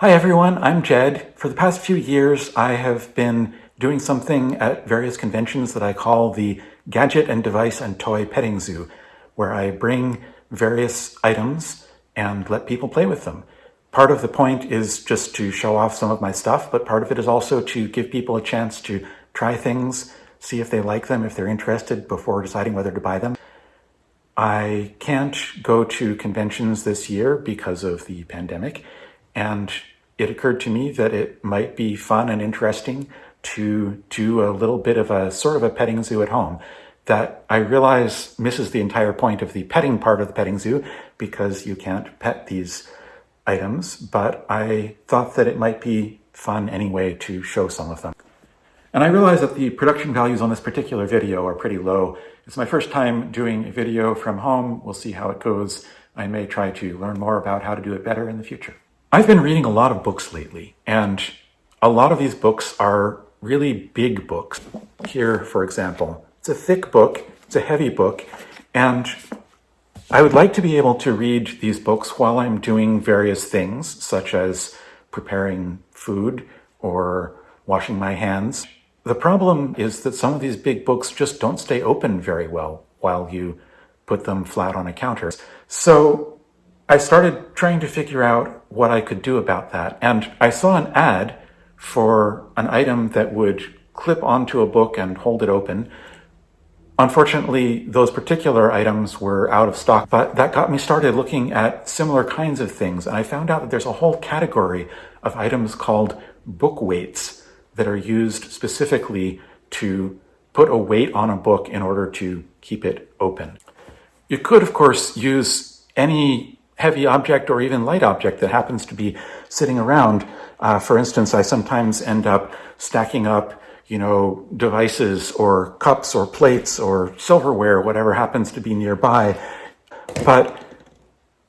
Hi everyone, I'm Jed. For the past few years, I have been doing something at various conventions that I call the Gadget and Device and Toy Petting Zoo, where I bring various items and let people play with them. Part of the point is just to show off some of my stuff, but part of it is also to give people a chance to try things, see if they like them, if they're interested before deciding whether to buy them. I can't go to conventions this year because of the pandemic, and it occurred to me that it might be fun and interesting to do a little bit of a sort of a petting zoo at home that I realize misses the entire point of the petting part of the petting zoo because you can't pet these items, but I thought that it might be fun anyway to show some of them. And I realize that the production values on this particular video are pretty low. It's my first time doing a video from home. We'll see how it goes. I may try to learn more about how to do it better in the future. I've been reading a lot of books lately, and a lot of these books are really big books. Here, for example, it's a thick book, it's a heavy book, and I would like to be able to read these books while I'm doing various things, such as preparing food or washing my hands. The problem is that some of these big books just don't stay open very well while you put them flat on a counter. So I started trying to figure out what I could do about that. And I saw an ad for an item that would clip onto a book and hold it open. Unfortunately, those particular items were out of stock, but that got me started looking at similar kinds of things. And I found out that there's a whole category of items called book weights that are used specifically to put a weight on a book in order to keep it open. You could, of course, use any heavy object or even light object that happens to be sitting around. Uh, for instance, I sometimes end up stacking up, you know, devices or cups or plates or silverware, whatever happens to be nearby. But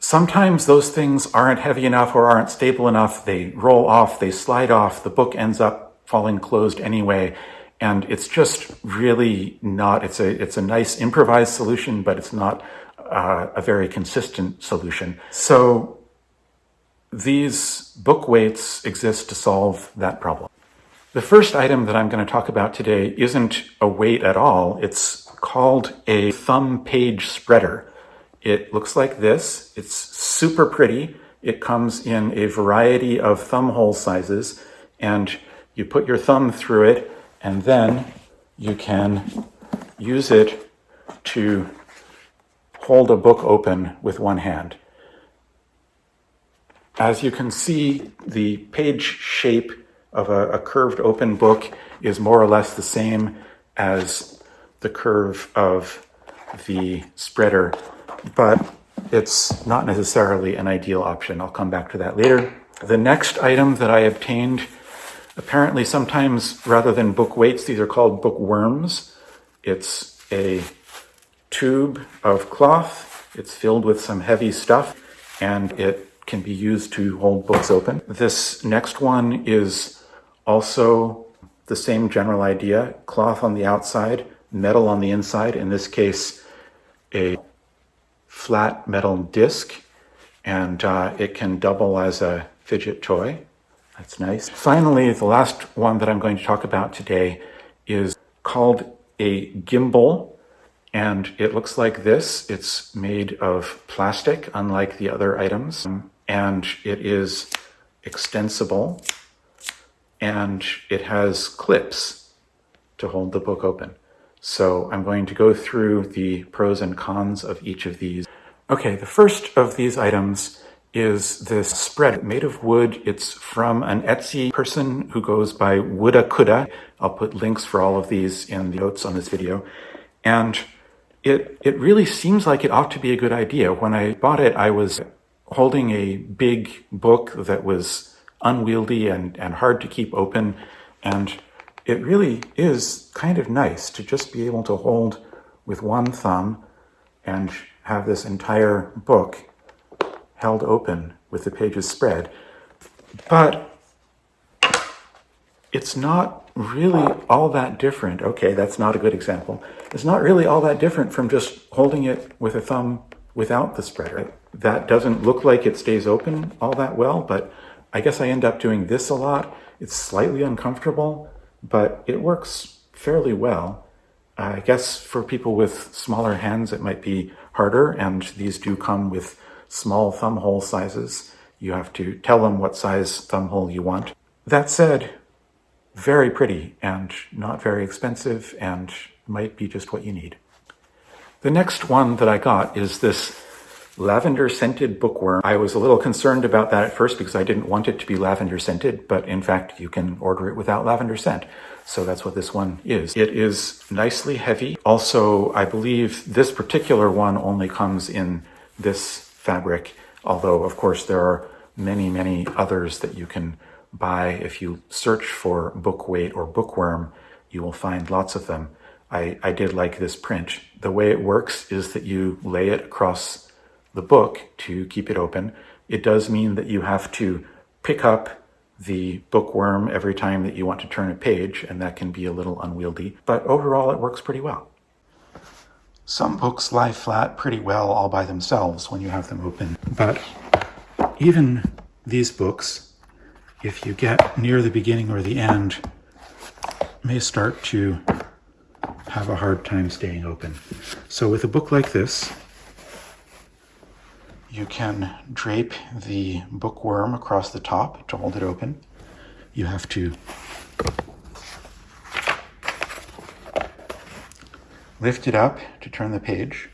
sometimes those things aren't heavy enough or aren't stable enough. They roll off, they slide off, the book ends up falling closed anyway. And it's just really not, it's a, it's a nice improvised solution, but it's not uh, a very consistent solution. So these book weights exist to solve that problem. The first item that I'm going to talk about today isn't a weight at all. It's called a thumb page spreader. It looks like this. It's super pretty. It comes in a variety of thumb hole sizes and you put your thumb through it and then you can use it to hold a book open with one hand. As you can see, the page shape of a, a, curved open book is more or less the same as the curve of the spreader, but it's not necessarily an ideal option. I'll come back to that later. The next item that I obtained, apparently sometimes rather than book weights, these are called bookworms. It's a tube of cloth. It's filled with some heavy stuff and it can be used to hold books open. This next one is also the same general idea, cloth on the outside, metal on the inside, in this case, a flat metal disc, and uh, it can double as a fidget toy. That's nice. Finally, the last one that I'm going to talk about today is called a gimble and it looks like this. It's made of plastic, unlike the other items, and it is extensible, and it has clips to hold the book open. So I'm going to go through the pros and cons of each of these. Okay, the first of these items is this spread made of wood. It's from an Etsy person who goes by Wooda Kuda. I'll put links for all of these in the notes on this video. And it, it really seems like it ought to be a good idea. When I bought it, I was holding a big book that was unwieldy and, and hard to keep open. And it really is kind of nice to just be able to hold with one thumb and have this entire book held open with the pages spread. But it's not really all that different. Okay, that's not a good example. It's not really all that different from just holding it with a thumb without the spreader. That doesn't look like it stays open all that well, but I guess I end up doing this a lot. It's slightly uncomfortable, but it works fairly well. I guess for people with smaller hands, it might be harder, and these do come with small thumb hole sizes. You have to tell them what size thumb hole you want. That said, very pretty and not very expensive and might be just what you need. The next one that I got is this lavender scented bookworm. I was a little concerned about that at first because I didn't want it to be lavender scented, but in fact you can order it without lavender scent. So that's what this one is. It is nicely heavy. Also, I believe this particular one only comes in this fabric, although of course there are many, many others that you can buy. If you search for book weight or bookworm, you will find lots of them. I, I did like this print. The way it works is that you lay it across the book to keep it open. It does mean that you have to pick up the bookworm every time that you want to turn a page, and that can be a little unwieldy, but overall it works pretty well. Some books lie flat pretty well all by themselves when you have them open, but even these books, if you get near the beginning or the end, may start to have a hard time staying open. So with a book like this, you can drape the bookworm across the top to hold it open. You have to lift it up to turn the page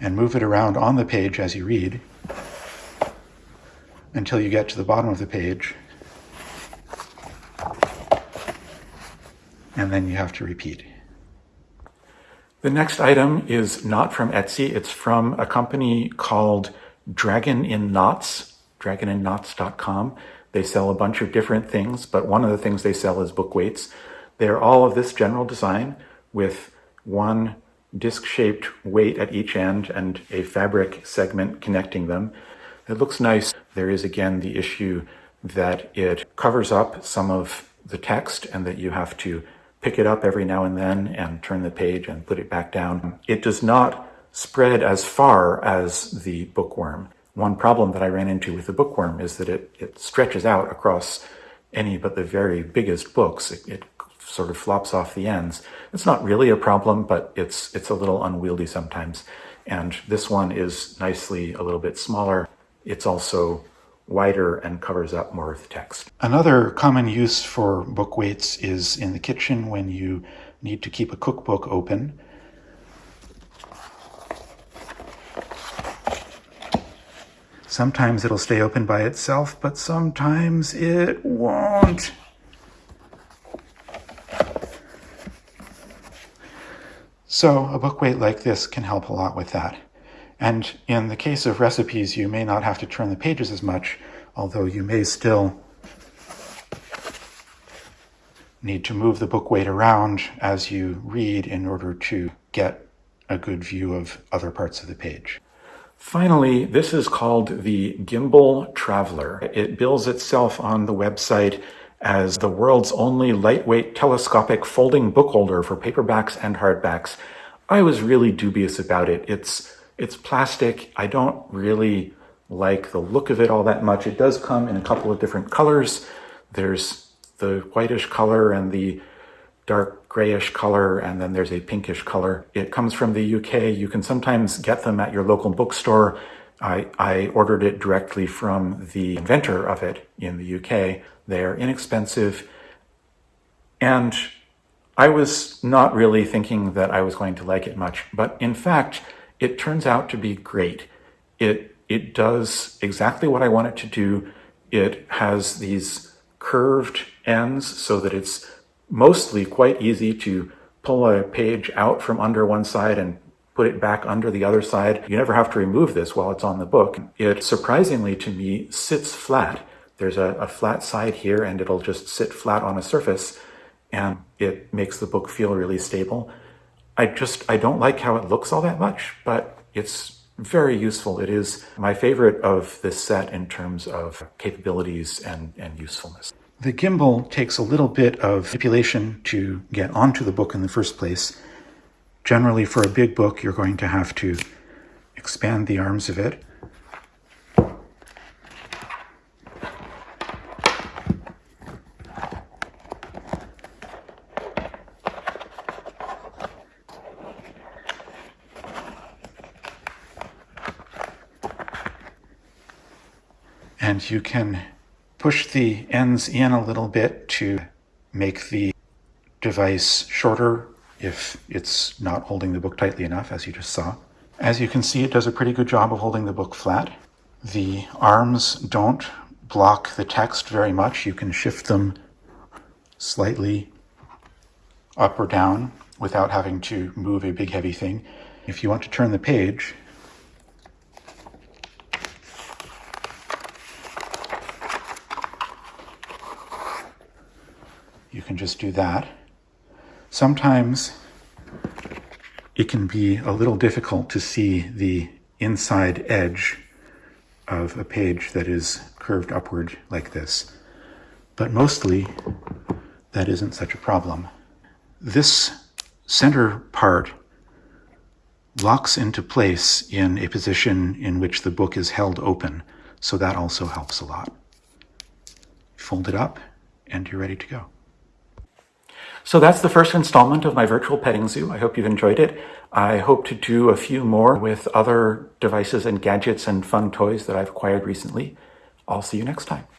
and move it around on the page as you read until you get to the bottom of the page and then you have to repeat. The next item is not from Etsy. It's from a company called Dragon in Knots, dragoninknots.com. They sell a bunch of different things, but one of the things they sell is book weights. They're all of this general design with one disc-shaped weight at each end and a fabric segment connecting them. It looks nice. There is again the issue that it covers up some of the text and that you have to pick it up every now and then and turn the page and put it back down. It does not spread as far as the bookworm. One problem that I ran into with the bookworm is that it, it stretches out across any but the very biggest books. It, it sort of flops off the ends. It's not really a problem, but it's, it's a little unwieldy sometimes. And this one is nicely a little bit smaller. It's also wider and covers up more of the text. Another common use for book weights is in the kitchen when you need to keep a cookbook open. Sometimes it'll stay open by itself, but sometimes it won't. So a book weight like this can help a lot with that. And in the case of recipes, you may not have to turn the pages as much, although you may still need to move the book weight around as you read in order to get a good view of other parts of the page. Finally, this is called the Gimble Traveler. It bills itself on the website as the world's only lightweight telescopic folding book holder for paperbacks and hardbacks. I was really dubious about it. It's it's plastic. I don't really like the look of it all that much. It does come in a couple of different colors. There's the whitish color and the dark grayish color, and then there's a pinkish color. It comes from the UK. You can sometimes get them at your local bookstore. I, I ordered it directly from the inventor of it in the UK. They're inexpensive. And I was not really thinking that I was going to like it much, but in fact, it turns out to be great. It, it does exactly what I want it to do. It has these curved ends so that it's mostly quite easy to pull a page out from under one side and put it back under the other side. You never have to remove this while it's on the book. It surprisingly to me sits flat. There's a, a, flat side here and it'll just sit flat on a surface and it makes the book feel really stable. I just, I don't like how it looks all that much, but it's very useful. It is my favorite of this set in terms of capabilities and, and usefulness. The gimble takes a little bit of manipulation to get onto the book in the first place. Generally, for a big book, you're going to have to expand the arms of it And you can push the ends in a little bit to make the device shorter if it's not holding the book tightly enough, as you just saw. As you can see, it does a pretty good job of holding the book flat. The arms don't block the text very much. You can shift them slightly up or down without having to move a big heavy thing. If you want to turn the page, you can just do that. Sometimes it can be a little difficult to see the inside edge of a page that is curved upward like this. But mostly, that isn't such a problem. This center part locks into place in a position in which the book is held open, so that also helps a lot. Fold it up, and you're ready to go. So that's the first installment of my virtual petting zoo. I hope you've enjoyed it. I hope to do a few more with other devices and gadgets and fun toys that I've acquired recently. I'll see you next time.